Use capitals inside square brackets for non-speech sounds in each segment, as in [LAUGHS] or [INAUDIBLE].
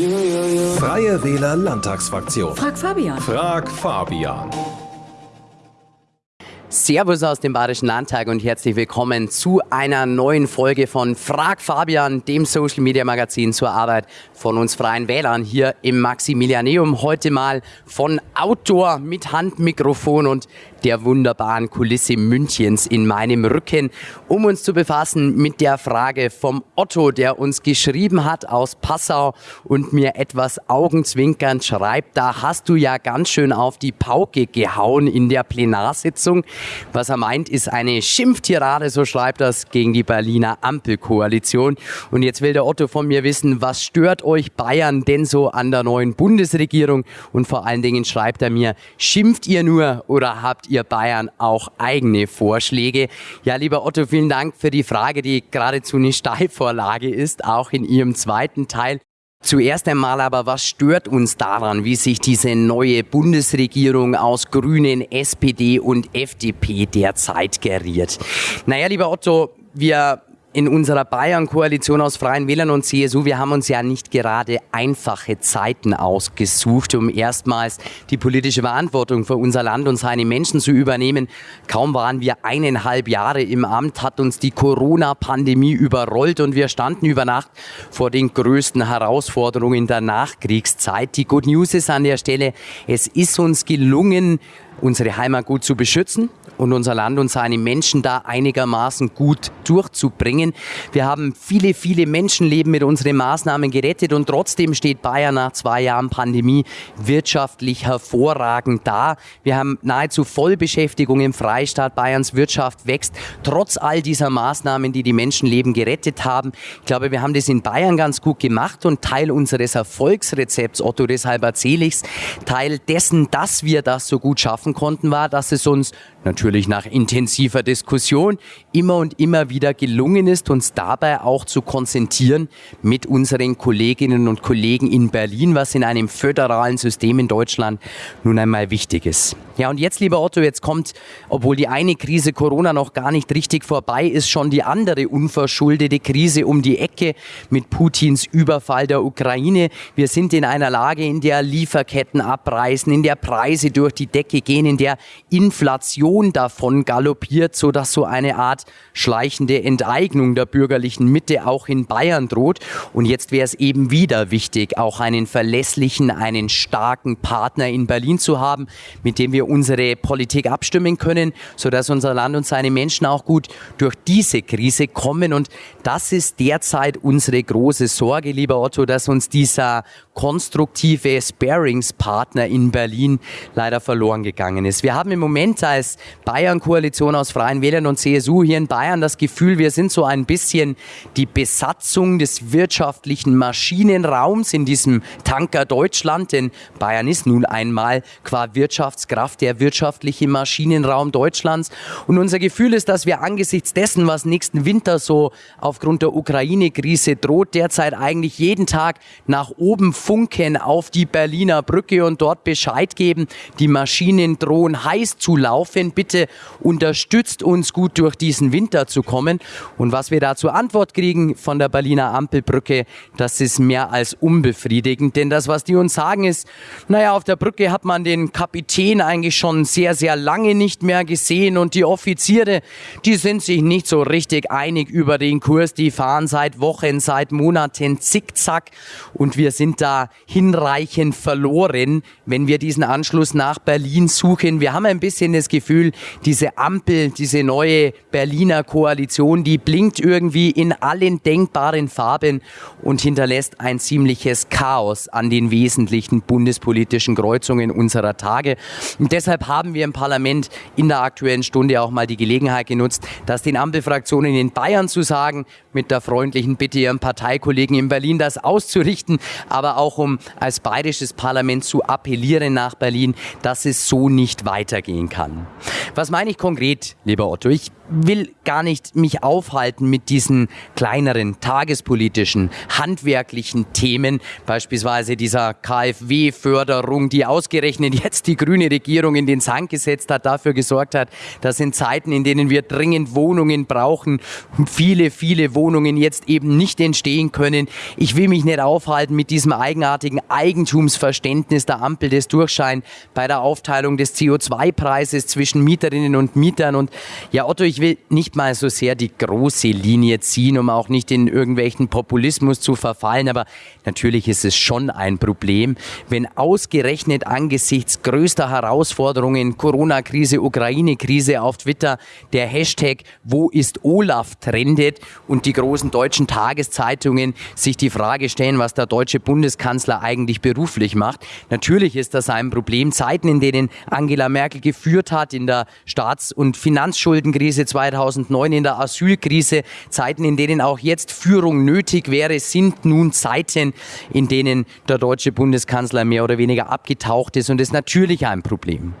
Freie Wähler Landtagsfraktion. Frag Fabian. Frag Fabian. Servus aus dem Bayerischen Landtag und herzlich willkommen zu einer neuen Folge von Frag Fabian, dem Social Media Magazin zur Arbeit von uns Freien Wählern hier im Maximilianeum. Heute mal von Outdoor mit Handmikrofon und der wunderbaren Kulisse Münchens in meinem Rücken, um uns zu befassen mit der Frage vom Otto, der uns geschrieben hat aus Passau und mir etwas augenzwinkernd schreibt, da hast du ja ganz schön auf die Pauke gehauen in der Plenarsitzung. Was er meint, ist eine Schimpftirade, so schreibt das, gegen die Berliner Ampelkoalition. Und jetzt will der Otto von mir wissen, was stört euch Bayern denn so an der neuen Bundesregierung? Und vor allen Dingen schreibt er mir, schimpft ihr nur oder habt ihr Bayern auch eigene Vorschläge? Ja, lieber Otto, vielen Dank für die Frage, die geradezu eine Steilvorlage ist, auch in Ihrem zweiten Teil. Zuerst einmal aber, was stört uns daran, wie sich diese neue Bundesregierung aus Grünen, SPD und FDP derzeit geriert? Naja, lieber Otto, wir in unserer Bayern-Koalition aus Freien Wählern und CSU, wir haben uns ja nicht gerade einfache Zeiten ausgesucht, um erstmals die politische Verantwortung für unser Land und seine Menschen zu übernehmen. Kaum waren wir eineinhalb Jahre im Amt, hat uns die Corona-Pandemie überrollt und wir standen über Nacht vor den größten Herausforderungen der Nachkriegszeit. Die Good News ist an der Stelle, es ist uns gelungen, unsere Heimat gut zu beschützen und unser Land und seine Menschen da einigermaßen gut durchzubringen. Wir haben viele, viele Menschenleben mit unseren Maßnahmen gerettet und trotzdem steht Bayern nach zwei Jahren Pandemie wirtschaftlich hervorragend da. Wir haben nahezu Vollbeschäftigung im Freistaat. Bayerns Wirtschaft wächst trotz all dieser Maßnahmen, die die Menschenleben gerettet haben. Ich glaube, wir haben das in Bayern ganz gut gemacht und Teil unseres Erfolgsrezepts, Otto, deshalb erzähle ich es, Teil dessen, dass wir das so gut schaffen konnten, war, dass es uns natürlich nach intensiver Diskussion immer und immer wieder gelungen ist, uns dabei auch zu konzentrieren mit unseren Kolleginnen und Kollegen in Berlin, was in einem föderalen System in Deutschland nun einmal wichtig ist. Ja, und jetzt, lieber Otto, jetzt kommt, obwohl die eine Krise Corona noch gar nicht richtig vorbei ist, schon die andere unverschuldete Krise um die Ecke mit Putins Überfall der Ukraine. Wir sind in einer Lage, in der Lieferketten abreißen, in der Preise durch die Decke gehen, in der Inflation davon galoppiert, so dass so eine Art schleichende Enteignung der bürgerlichen Mitte auch in Bayern droht. Und jetzt wäre es eben wieder wichtig, auch einen verlässlichen, einen starken Partner in Berlin zu haben, mit dem wir unsere Politik abstimmen können, sodass unser Land und seine Menschen auch gut durch diese Krise kommen. Und das ist derzeit unsere große Sorge, lieber Otto, dass uns dieser konstruktive Sparingspartner in Berlin leider verloren gegangen ist. Wir haben im Moment als Bayern-Koalition aus Freien Wählern und CSU hier in Bayern das Gefühl, wir sind so ein bisschen die Besatzung des wirtschaftlichen Maschinenraums in diesem Tanker Deutschland, denn Bayern ist nun einmal qua Wirtschaftskraft der wirtschaftliche Maschinenraum Deutschlands. Und unser Gefühl ist, dass wir angesichts dessen, was nächsten Winter so aufgrund der Ukraine-Krise droht, derzeit eigentlich jeden Tag nach oben funken auf die Berliner Brücke und dort Bescheid geben. Die Maschinen drohen heiß zu laufen. Bitte unterstützt uns gut durch diesen Winter zu kommen. Und was wir da zur Antwort kriegen von der Berliner Ampelbrücke, das ist mehr als unbefriedigend. Denn das, was die uns sagen, ist, naja, auf der Brücke hat man den Kapitän eigentlich schon sehr, sehr lange nicht mehr gesehen und die Offiziere, die sind sich nicht so richtig einig über den Kurs. Die fahren seit Wochen, seit Monaten zickzack und wir sind da hinreichend verloren, wenn wir diesen Anschluss nach Berlin suchen. Wir haben ein bisschen das Gefühl, diese Ampel, diese neue Berliner Koalition, die blinkt irgendwie in allen denkbaren Farben und hinterlässt ein ziemliches Chaos an den wesentlichen bundespolitischen Kreuzungen unserer Tage. Und deshalb haben wir im Parlament in der aktuellen Stunde auch mal die Gelegenheit genutzt, das den Ampelfraktionen in Bayern zu sagen, mit der freundlichen Bitte ihren Parteikollegen in Berlin das auszurichten, aber auch um als bayerisches Parlament zu appellieren nach Berlin, dass es so nicht weitergehen kann. Was meine ich konkret, lieber Otto? Ich will gar nicht mich aufhalten mit diesen kleineren tagespolitischen, handwerklichen Themen, beispielsweise dieser KfW-Förderung, die ausgerechnet jetzt die grüne Regierung in den Sand gesetzt hat, dafür gesorgt hat, dass in Zeiten, in denen wir dringend Wohnungen brauchen, viele, viele Wohnungen jetzt eben nicht entstehen können. Ich will mich nicht aufhalten mit diesem eigenartigen Eigentumsverständnis der Ampel des Durchschein bei der Aufteilung des CO2-Preises zwischen Mieterinnen und Mietern. Und ja, Otto, ich will nicht mal so sehr die große Linie ziehen, um auch nicht in irgendwelchen Populismus zu verfallen, aber natürlich ist es schon ein Problem, wenn ausgerechnet angesichts größter Herausforderungen, Corona-Krise, Ukraine-Krise auf Twitter der Hashtag Wo ist Olaf trendet und die großen deutschen Tageszeitungen sich die Frage stellen, was der deutsche Bundeskanzler eigentlich beruflich macht. Natürlich ist das ein Problem. Zeiten, in denen Angela Merkel geführt hat, in der Staats- und Finanzschuldenkrise 2009 in der Asylkrise, Zeiten, in denen auch jetzt Führung nötig wäre, sind nun Zeiten, in denen der deutsche Bundeskanzler mehr oder weniger abgetaucht ist und ist natürlich ein Problem.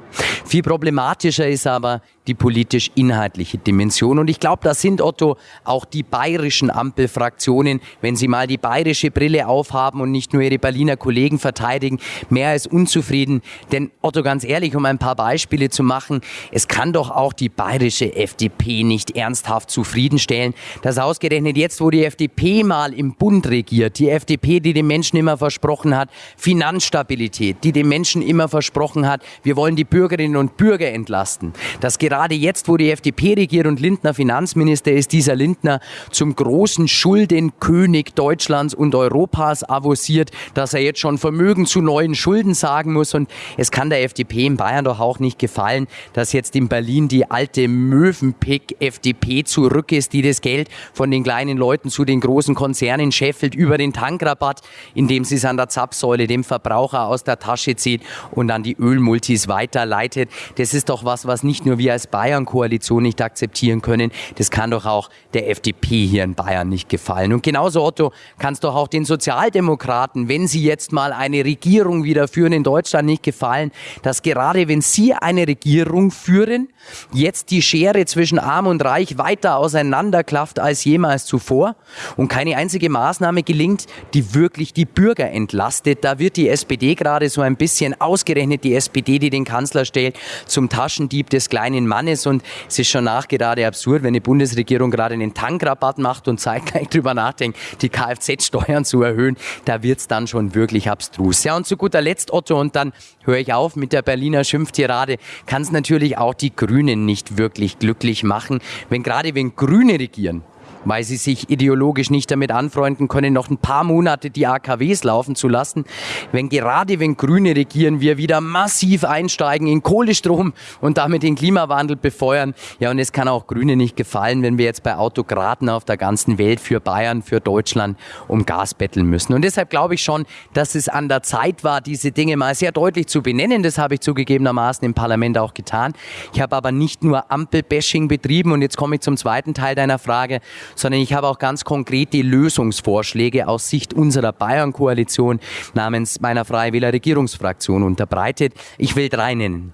Viel problematischer ist aber die politisch-inhaltliche Dimension. Und ich glaube, da sind, Otto, auch die bayerischen Ampelfraktionen, wenn sie mal die bayerische Brille aufhaben und nicht nur ihre Berliner Kollegen verteidigen, mehr als unzufrieden. Denn, Otto, ganz ehrlich, um ein paar Beispiele zu machen, es kann doch auch die bayerische FDP nicht ernsthaft zufriedenstellen, dass ausgerechnet jetzt, wo die FDP mal im Bund regiert, die FDP, die den Menschen immer versprochen hat, Finanzstabilität, die den Menschen immer versprochen hat, wir wollen die Bürgerinnen und Bürger entlasten, dass gerade jetzt, wo die FDP regiert und Lindner Finanzminister ist, dieser Lindner zum großen Schuldenkönig Deutschlands und Europas avanciert, dass er jetzt schon Vermögen zu neuen Schulden sagen muss. Und es kann der FDP in Bayern doch auch nicht gefallen, dass jetzt in Berlin die alte Möwenpick-FDP zurück ist, die das Geld von den kleinen Leuten zu den großen Konzernen scheffelt über den Tankrabatt, indem sie es an der Zapfsäule dem Verbraucher aus der Tasche zieht und an die Ölmultis weiterleitet. Das ist doch was, was nicht nur wir als als Bayern-Koalition nicht akzeptieren können. Das kann doch auch der FDP hier in Bayern nicht gefallen. Und genauso, Otto, kann es doch auch den Sozialdemokraten, wenn sie jetzt mal eine Regierung wieder führen in Deutschland, nicht gefallen, dass gerade wenn sie eine Regierung führen, jetzt die Schere zwischen Arm und Reich weiter auseinanderklafft als jemals zuvor und keine einzige Maßnahme gelingt, die wirklich die Bürger entlastet. Da wird die SPD gerade so ein bisschen ausgerechnet, die SPD, die den Kanzler stellt, zum Taschendieb des kleinen Mannes und es ist schon nachgerade absurd, wenn eine Bundesregierung gerade einen Tankrabatt macht und zeitgleich [LAUGHS] darüber nachdenkt, die Kfz-Steuern zu erhöhen, da wird es dann schon wirklich abstrus. Ja, und zu guter Letzt, Otto, und dann höre ich auf mit der Berliner Schimpftirade, kann es natürlich auch die Grünen nicht wirklich glücklich machen, wenn gerade wenn Grüne regieren, weil sie sich ideologisch nicht damit anfreunden können, noch ein paar Monate die AKWs laufen zu lassen. Wenn gerade wenn Grüne regieren, wir wieder massiv einsteigen in Kohlestrom und damit den Klimawandel befeuern. Ja, und es kann auch Grüne nicht gefallen, wenn wir jetzt bei Autokraten auf der ganzen Welt für Bayern, für Deutschland um Gas betteln müssen. Und deshalb glaube ich schon, dass es an der Zeit war, diese Dinge mal sehr deutlich zu benennen. Das habe ich zugegebenermaßen im Parlament auch getan. Ich habe aber nicht nur Ampelbashing betrieben und jetzt komme ich zum zweiten Teil deiner Frage, sondern ich habe auch ganz konkrete Lösungsvorschläge aus Sicht unserer Bayern-Koalition namens meiner Freie Regierungsfraktion unterbreitet. Ich will drei nennen.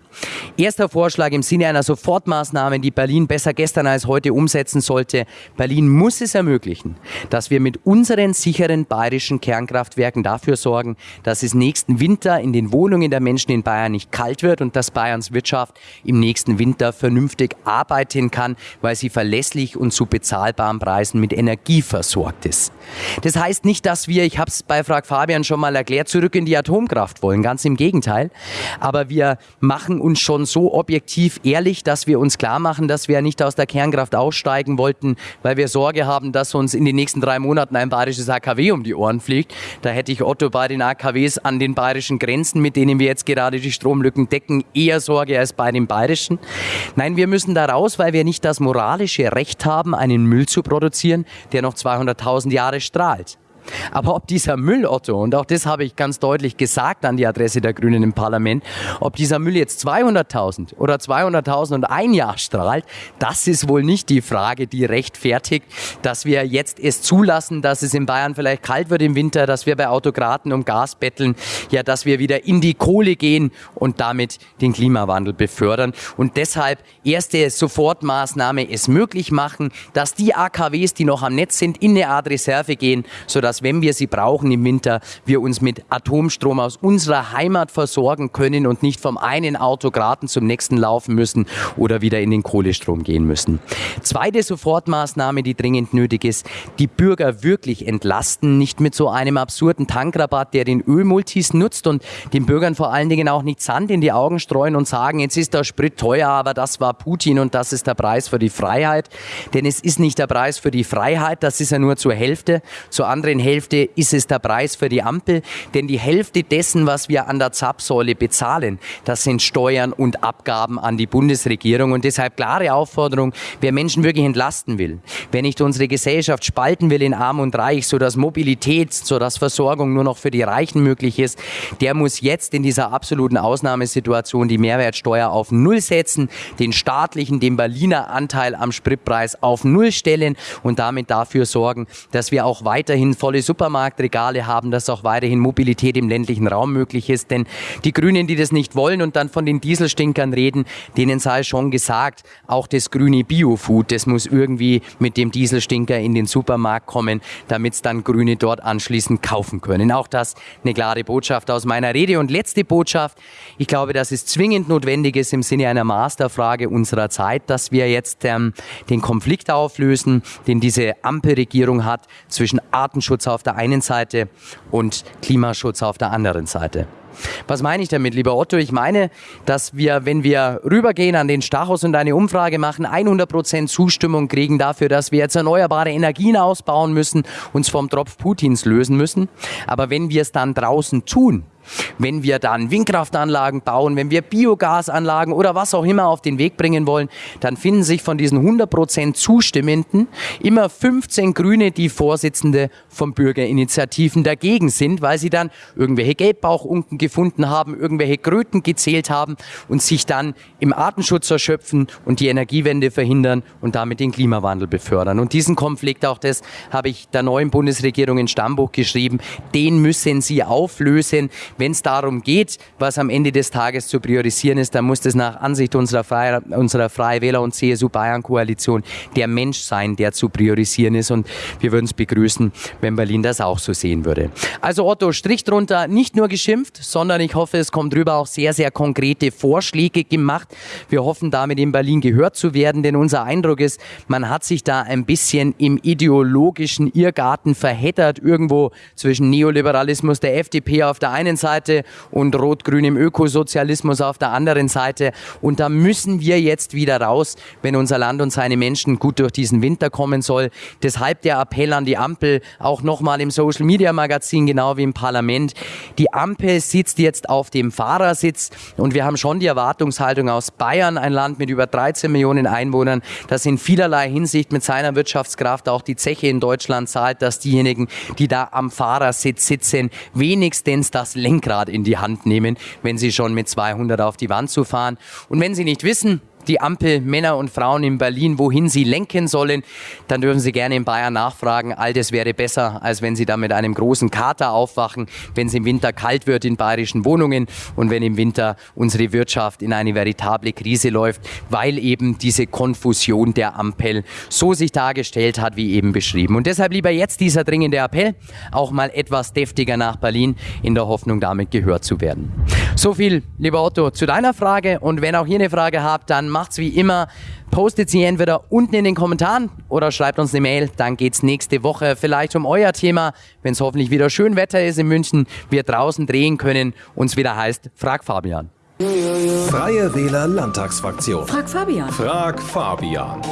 Erster Vorschlag im Sinne einer Sofortmaßnahme, die Berlin besser gestern als heute umsetzen sollte. Berlin muss es ermöglichen, dass wir mit unseren sicheren bayerischen Kernkraftwerken dafür sorgen, dass es nächsten Winter in den Wohnungen der Menschen in Bayern nicht kalt wird und dass Bayerns Wirtschaft im nächsten Winter vernünftig arbeiten kann, weil sie verlässlich und zu bezahlbaren Preisen mit Energie versorgt ist. Das heißt nicht, dass wir, ich habe es bei Frag Fabian schon mal erklärt, zurück in die Atomkraft wollen. Ganz im Gegenteil. Aber wir machen uns schon so objektiv ehrlich, dass wir uns klar machen, dass wir nicht aus der Kernkraft aussteigen wollten, weil wir Sorge haben, dass uns in den nächsten drei Monaten ein bayerisches AKW um die Ohren fliegt. Da hätte ich Otto bei den AKWs an den bayerischen Grenzen, mit denen wir jetzt gerade die Stromlücken decken, eher Sorge als bei den bayerischen. Nein, wir müssen da raus, weil wir nicht das moralische Recht haben, einen Müll zu produzieren, der noch 200.000 Jahre strahlt. Aber ob dieser Müll, Otto, und auch das habe ich ganz deutlich gesagt an die Adresse der Grünen im Parlament, ob dieser Müll jetzt 200.000 oder 200.000 und ein Jahr strahlt, das ist wohl nicht die Frage, die rechtfertigt, dass wir jetzt es zulassen, dass es in Bayern vielleicht kalt wird im Winter, dass wir bei Autokraten um Gas betteln, ja, dass wir wieder in die Kohle gehen und damit den Klimawandel befördern. Und deshalb erste Sofortmaßnahme es möglich machen, dass die AKWs, die noch am Netz sind, in eine Art Reserve gehen, sodass, wenn wir sie brauchen im Winter, wir uns mit Atomstrom aus unserer Heimat versorgen können und nicht vom einen Autokraten zum nächsten laufen müssen oder wieder in den Kohlestrom gehen müssen. Zweite Sofortmaßnahme, die dringend nötig ist, die Bürger wirklich entlasten, nicht mit so einem absurden Tankrabatt, der den Ölmultis nutzt und den Bürgern vor allen Dingen auch nicht Sand in die Augen streuen und sagen, jetzt ist der Sprit teuer, aber das war Putin und das ist der Preis für die Freiheit. Denn es ist nicht der Preis für die Freiheit, das ist ja nur zur Hälfte. Zur anderen Hälfte ist es der Preis für die Ampel, denn die Hälfte dessen, was wir an der Zapfsäule bezahlen, das sind Steuern und Abgaben an die Bundesregierung. Und deshalb klare Aufforderung, wer Menschen wirklich entlasten will, wer nicht unsere Gesellschaft spalten will in Arm und Reich, so dass Mobilität, so dass Versorgung nur noch für die Reichen möglich ist, der muss jetzt in dieser absoluten Ausnahmesituation die Mehrwertsteuer auf Null setzen, den staatlichen, den Berliner Anteil am Spritpreis auf Null stellen und damit dafür sorgen, dass wir auch weiterhin volle Supermarktregale haben, dass auch weiterhin Mobilität im ländlichen Raum möglich ist. Denn die Grünen, die das nicht wollen und dann von den Dieselstinkern reden, denen sei schon gesagt, auch das grüne Biofood, das muss irgendwie mit dem Dieselstinker in den Supermarkt kommen, damit es dann Grüne dort anschließend kaufen können. Auch das eine klare Botschaft aus meiner Rede. Und letzte Botschaft, ich glaube, dass es zwingend notwendig ist im Sinne einer Masterfrage unserer Zeit, dass wir jetzt ähm, den Konflikt auflösen, den diese Ampelregierung hat zwischen Artenschutz auf der einen Seite und Klimaschutz auf der anderen Seite. Was meine ich damit, lieber Otto? Ich meine, dass wir, wenn wir rübergehen an den Stachus und eine Umfrage machen, 100% Zustimmung kriegen dafür, dass wir jetzt erneuerbare Energien ausbauen müssen, uns vom Tropf Putins lösen müssen. Aber wenn wir es dann draußen tun, wenn wir dann Windkraftanlagen bauen, wenn wir Biogasanlagen oder was auch immer auf den Weg bringen wollen, dann finden sich von diesen 100% Zustimmenden immer 15 Grüne, die Vorsitzende von Bürgerinitiativen dagegen sind, weil sie dann irgendwelche Gelbbauchunken gefunden haben, irgendwelche Kröten gezählt haben und sich dann im Artenschutz erschöpfen und die Energiewende verhindern und damit den Klimawandel befördern. Und diesen Konflikt, auch das habe ich der neuen Bundesregierung in Stammbuch geschrieben, den müssen sie auflösen. Wenn es darum geht, was am Ende des Tages zu priorisieren ist, dann muss das nach Ansicht unserer, Freie, unserer Freie Wähler und CSU Bayern Koalition der Mensch sein, der zu priorisieren ist. Und wir würden es begrüßen, wenn Berlin das auch so sehen würde. Also Otto, Strich drunter, nicht nur geschimpft, sondern ich hoffe, es kommt drüber auch sehr, sehr konkrete Vorschläge gemacht. Wir hoffen damit in Berlin gehört zu werden, denn unser Eindruck ist, man hat sich da ein bisschen im ideologischen Irrgarten verheddert, irgendwo zwischen Neoliberalismus der FDP auf der einen Seite Seite und rot-grün im Ökosozialismus auf der anderen Seite. Und da müssen wir jetzt wieder raus, wenn unser Land und seine Menschen gut durch diesen Winter kommen soll. Deshalb der Appell an die Ampel, auch nochmal im Social Media Magazin, genau wie im Parlament. Die Ampel sitzt jetzt auf dem Fahrersitz und wir haben schon die Erwartungshaltung aus Bayern, ein Land mit über 13 Millionen Einwohnern, das in vielerlei Hinsicht mit seiner Wirtschaftskraft auch die Zeche in Deutschland zahlt, dass diejenigen, die da am Fahrersitz sitzen, wenigstens das Lenkrad Lenkrad in die Hand nehmen, wenn sie schon mit 200 auf die Wand zu fahren. Und wenn sie nicht wissen, die Ampel Männer und Frauen in Berlin, wohin sie lenken sollen, dann dürfen Sie gerne in Bayern nachfragen. All das wäre besser, als wenn Sie da mit einem großen Kater aufwachen, wenn es im Winter kalt wird in bayerischen Wohnungen und wenn im Winter unsere Wirtschaft in eine veritable Krise läuft, weil eben diese Konfusion der Ampel so sich dargestellt hat, wie eben beschrieben. Und deshalb lieber jetzt dieser dringende Appell, auch mal etwas deftiger nach Berlin, in der Hoffnung, damit gehört zu werden. So viel, lieber Otto, zu deiner Frage. Und wenn auch ihr eine Frage habt, dann macht's wie immer. Postet sie entweder unten in den Kommentaren oder schreibt uns eine Mail. Dann geht's nächste Woche vielleicht um euer Thema, wenn es hoffentlich wieder schön Wetter ist in München, wir draußen drehen können, uns wieder heißt Frag Fabian. Freie Wähler Landtagsfraktion. Frag Fabian. Frag Fabian.